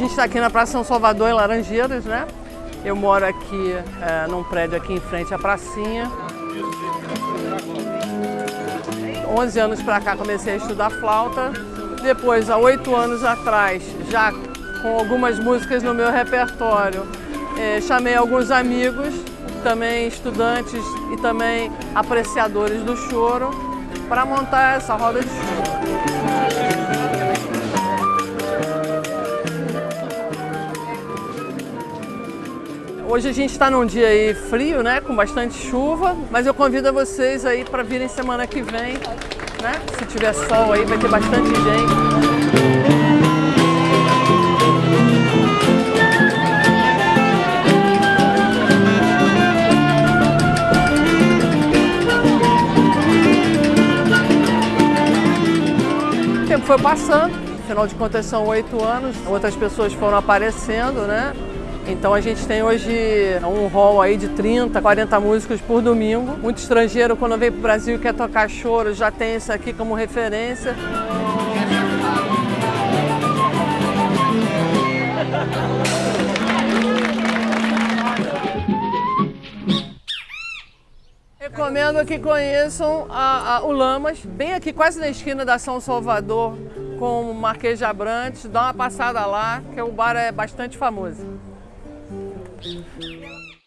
gente está aqui na Praça São Salvador, em Laranjeiras, né? Eu moro aqui é, num prédio aqui em frente à pracinha. 11 anos para cá comecei a estudar flauta. Depois, há oito anos atrás, já com algumas músicas no meu repertório, é, chamei alguns amigos, também estudantes e também apreciadores do choro, para montar essa roda de choro. Hoje a gente está num dia aí frio, né, com bastante chuva, mas eu convido vocês aí para virem semana que vem, né? Se tiver sol aí vai ter bastante gente. O tempo foi passando, afinal de contas são oito anos, outras pessoas foram aparecendo, né? Então a gente tem hoje um hall aí de 30, 40 músicos por domingo. Muito estrangeiro quando vem para o Brasil e quer tocar choro já tem isso aqui como referência. Recomendo que conheçam a, a, o Lamas, bem aqui quase na esquina da São Salvador com o Marquês de Abrantes. Dá uma passada lá, que o bar é bastante famoso. Uhum.